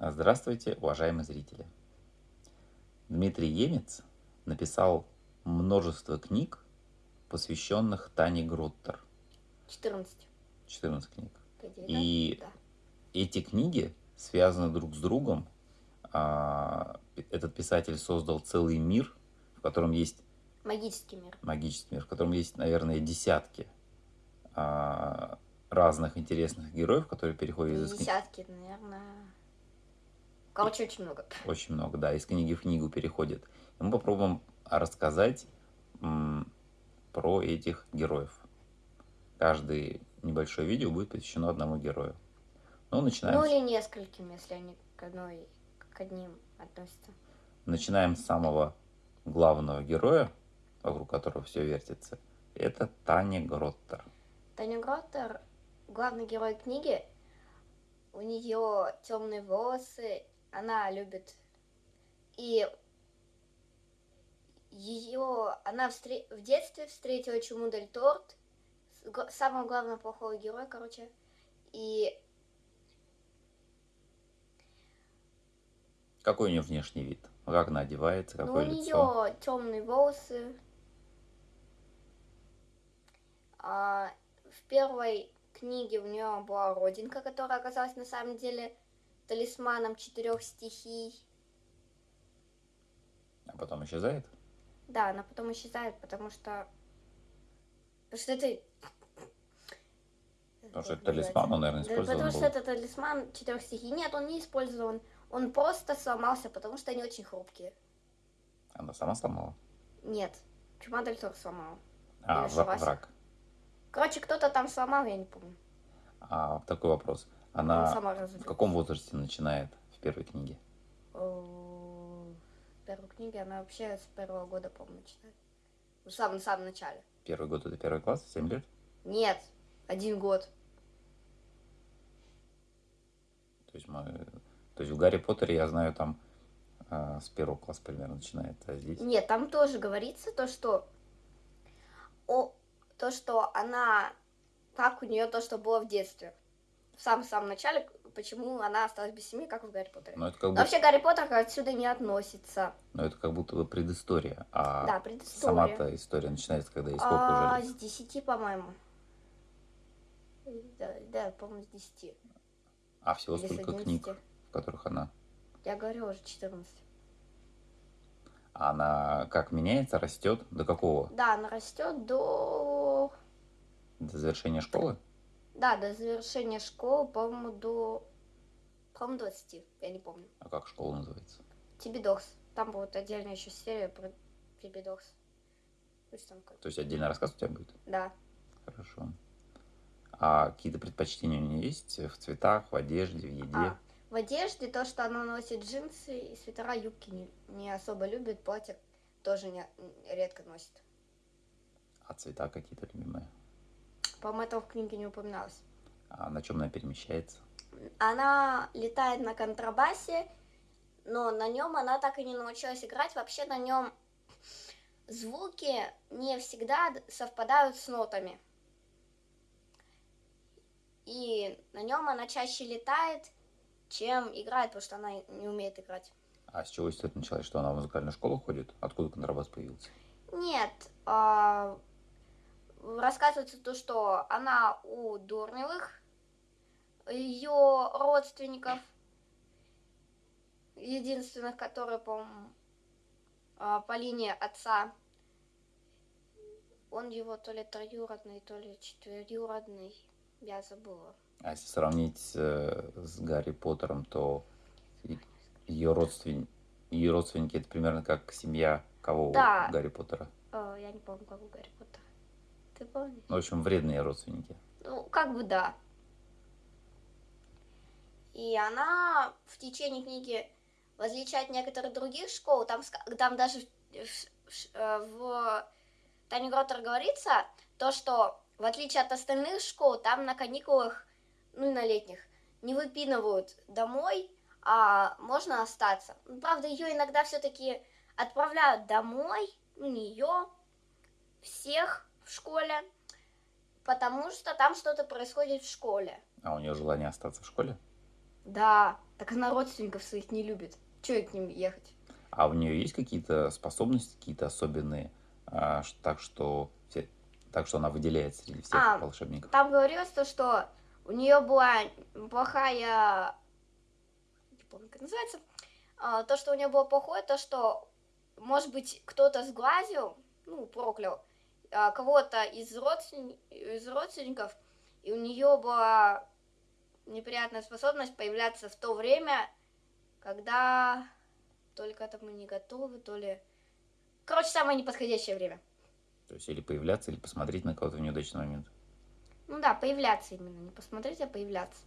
Здравствуйте, уважаемые зрители! Дмитрий Емец написал множество книг, посвященных Тане Гроттер. 14. 14 книг. И да? эти книги связаны друг с другом. А, Этот писатель создал целый мир, в котором есть. Магический мир. магический мир, в котором есть, наверное, десятки а, разных интересных героев, которые переходят из книги. Десятки, наверное. Короче, очень много. Очень много, да, из книги в книгу переходит. И мы попробуем рассказать про этих героев. Каждое небольшое видео будет посвящено одному герою. Ну, начинаем, Ну или нескольким, если они к одной, к одним относятся. начинаем с самого главного героя, вокруг которого все вертится. Это Таня Гроттер. Таня Гроттер, главный герой книги, у нее темные волосы, она любит и ее, она встре- в детстве встретила Чуму Дель Торт, самого главного плохого героя, короче, и Какой у нее внешний вид? Как она одевается, ну, у какое лицо? нее темные волосы. А, в первой книге у нее была родинка, которая оказалась на самом деле талисманом четырех стихий. А потом исчезает? Да, она потом исчезает, потому что... Потому что это... Потому что это талисман, он, наверное, называется? Да, использован потому был. что это талисман четырех стихий. Нет, он не использован. Он просто сломался, потому что они очень хрупкие. Она сама сломала? Нет, Чума Дель Торо сломала. А, враг. Короче, кто-то там сломал, я не помню. А такой вопрос. Она Она сама в каком возрасте начинает в первой книге? В первой книге она вообще с первого года, по-моему, начинает. В самом-самом начале. Первый год это первый класс, 7 лет? Нет, один год. То есть, мы... То есть в Гарри Поттере, я знаю, там а, с первого класса примерно начинается, а здесь... Нет, там тоже говорится то, что о, то, что она, как у нее то, что было в детстве. В самом-самом начале, почему она осталась без семьи, как в Гарри Поттере. Но это как будто, вообще Гарри Поттер отсюда не относится. но это как будто бы предыстория, а да, предыстория. сама-то история начинается, когда ей сколько А, уже лет? с 10, по-моему. Да, да, по-моему, с 10. А всего Или сколько 11. книг, в которых она... Я говорю уже 14. А Она как меняется, растет? До какого? Да, она растет до... До завершения школы? Да, до завершения школы, по-моему, до... По-моему, 20, я не помню. А как школа называется? Тибидокс. Там будет отдельная еще серия про Тибидокс. Пусть там как... То есть отдельный рассказ у тебя будет? Да. Хорошо. А какие-то предпочтения у нее есть в цветах, в одежде, в еде? А, в одежде то, что она носит джинсы и свитера, юбки не, не особо любит, платье тоже не, редко носит. А цвета какие-то любимые? По-моему, этого в книге не упоминалось. А на чем она перемещается? Она летает на контрабасе, но на нем она так и не научилась играть. Вообще на нем звуки не всегда совпадают с нотами. И на нем она чаще летает, чем играет, потому что она не умеет играть. А с чего все это началось? Что она в музыкальную школу ходит? Откуда контрабас появился? Нет, а, рассказывается то, что она у Дурневых, ее родственников, единственных, которые, по-моему, а, по линии отца, он его то ли троюродный, то ли четверюродный, я забыла. А если сравнить э, с Гарри Поттером, то ее родственники, ее родственники это примерно как семья кого у Да. Гарри Поттера? Э, я не помню, как у Гарри Поттера. Ты помнишь? В общем, вредные родственники. Ну, как бы да. И она в течение книги, от некоторых других школ, там, там даже в, в- в Тане Гроттер говорится, то, что в отличие от остальных школ, там на каникулах, ну и на летних, не выпинывают домой, а можно остаться. Ну, правда, ее иногда все-таки отправляют домой, ну не ее, всех в школе, потому что там что-то происходит в школе. А у нее желание остаться в школе? Да, так она родственников своих не любит. Чего к ним ехать? А у нее есть какие-то способности, какие-то особенные, а, так что все, так что она выделяется среди всех А, волшебников? Там говорилось то, что у нее была плохая... Не помню, как называется. А, то, что у нее было плохое, то, что, может быть, кто-то сглазил, ну, проклял кого-то из, родствен- из родственников, и у нее была неприятная способность появляться в то время, когда только это мы не готовы, то ли... Короче, самое неподходящее время. То есть или появляться, или посмотреть на кого-то в неудачный момент. Ну да, появляться именно, не посмотреть, а появляться.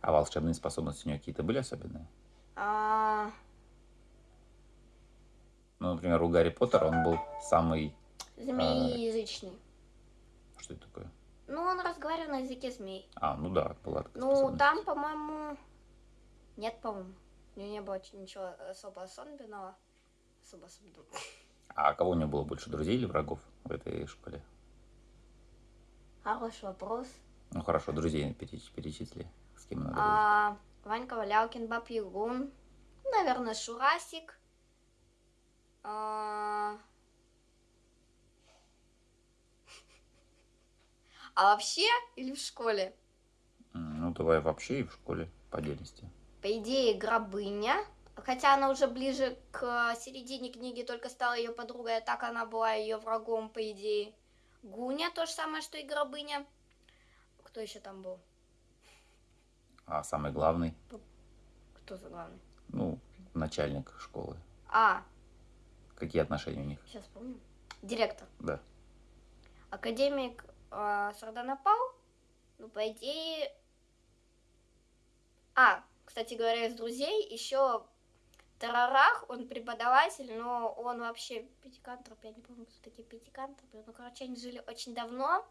А волшебные способности у нее какие-то были особенные? А, Ну, например, у Гарри Поттера он был самый... змееязычный. Что это такое? Ну, он разговаривал на языке змей. А, ну да, была такая Ну, там, по-моему... Нет, по-моему. У него не было ничего особо особенного. Особо особенного. А кого у него было больше, друзей или врагов в этой школе? Хороший вопрос. Ну хорошо, друзей переч- перечисли. С кем надо дружить. А, Ванька Валялкин, Баб Ягун. Наверное, Шурасик. А... а вообще или в школе? Ну, давай вообще и в школе по отдельности. По идее, Гробыня. Хотя она уже ближе к середине книги только стала ее подругой, а так она была ее врагом, по идее. Гуня то же самое, что и Гробыня. Кто еще там был? А самый главный, Кто за главный? ну, начальник школы. А, Какие отношения у них? сейчас помню. Директор. Да. Академик э, Сарданапал. Ну, по идее... А, кстати говоря, из друзей еще Тарарах, он преподаватель, но он вообще пятикантроп, я не помню, кто такие пятикантропы. Ну, короче, они жили очень давно,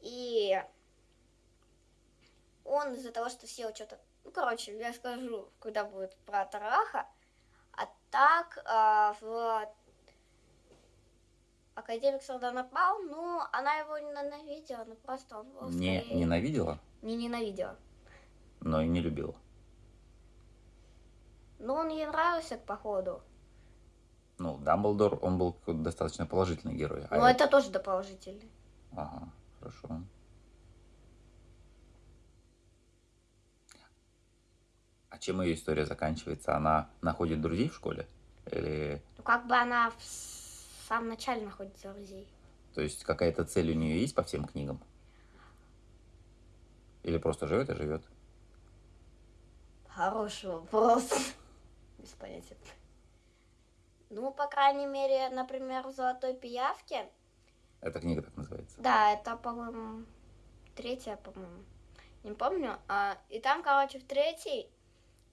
и он из-за того, что съел что-то... Ну, короче, я скажу, когда будет про Тараха. А так, а, в Академик Сардан напал, ну, она его не ненавидела, ну, просто он был Не скорее- ненавидела, Не ненавидела. но и не любила. Но он ей нравился, походу. Ну, Дамблдор, он был достаточно положительный герой. а Но это тоже доположительный. Ага, хорошо. А чем ее история заканчивается? Она находит друзей в школе? Или, Ну, как бы она самом начале находит друзей. то есть, какая-то цель у нее есть по всем книгам? Или просто живет и живет? Хороший вопрос. Без понятия. Ну, по крайней мере, например, в «Золотой пиявке», Эта книга так называется. да, это, по-моему, третья, по-моему, не помню. А, и там, короче, в третьей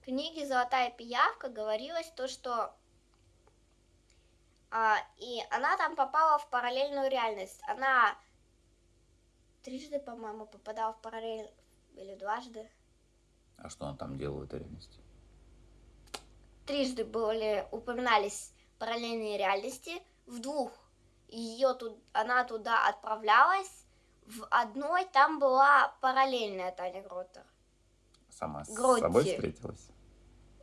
книге «Золотая пиявка» говорилось то, что и она там попала в параллельную реальность. Она трижды, по-моему, попадала в параллель или дважды. А что она там делала в этой реальности? трижды были упоминались параллельные реальности. В двух ее тут, она туда отправлялась. В одной там была параллельная Таня Гроттер. Сама с Гротти. собой встретилась?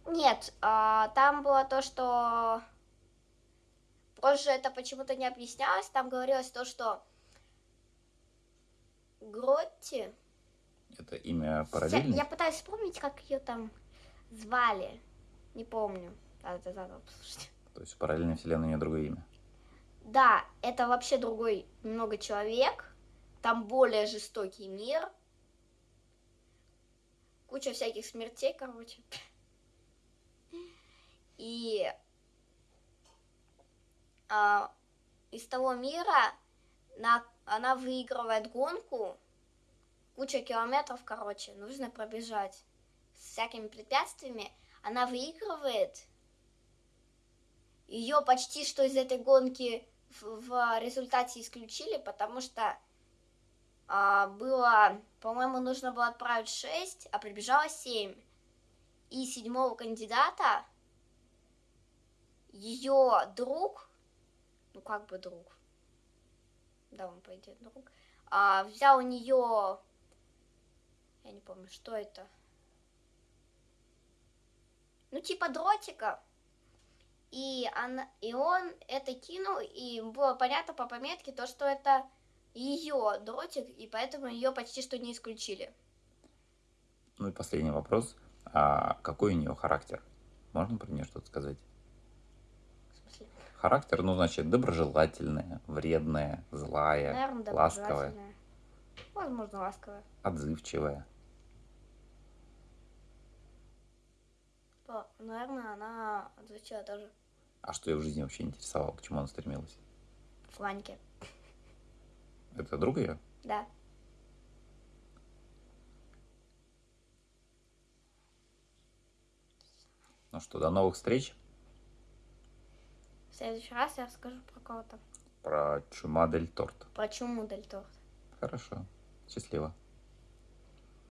Нет, а, там было то, что позже это почему-то не объяснялось. Там говорилось то, что Гротти... Это имя Я, параллельное? я пытаюсь вспомнить, как ее там звали. Не помню. Надо заново послушать. То есть в параллельной вселенной у нее другое имя? Да, это вообще другой немного человек. Там более жестокий мир. Куча всяких смертей, короче. И а, из того мира на, она выигрывает гонку. Куча километров, короче, нужно пробежать с всякими препятствиями. Она выигрывает. Ее почти что из этой гонки в, в результате исключили, потому что а, было, по-моему, нужно было отправить 6, а прибежало 7. И седьмого кандидата ее друг, ну как бы друг, да, он по идее друг, а, взял у нее, я не помню, что это, типа дротика. И, она, и он это кинул, и было понятно по пометке, то, что это ее дротик, и поэтому ее почти что не исключили. Ну и последний вопрос. А какой у нее характер? Можно про нее что-то сказать? В смысле? Характер, ну, значит, доброжелательная, вредная, злая, Наверное, ласковая. Возможно, ласковая. отзывчивая. Наверное, она отвечала тоже А что ее в жизни вообще интересовало? К чему она стремилась? в Ваньке. Это друг ее? Да. Ну что, до новых встреч. В следующий раз я расскажу про кого-то. Про чума дель торт. Про чуму Дель Торт. Хорошо. Счастливо.